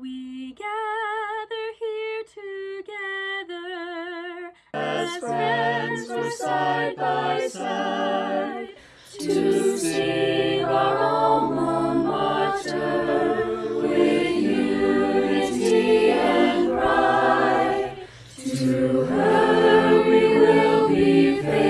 We gather here together as friends we're side by side to sing our alma mater with unity and pride. To her we will be faithful.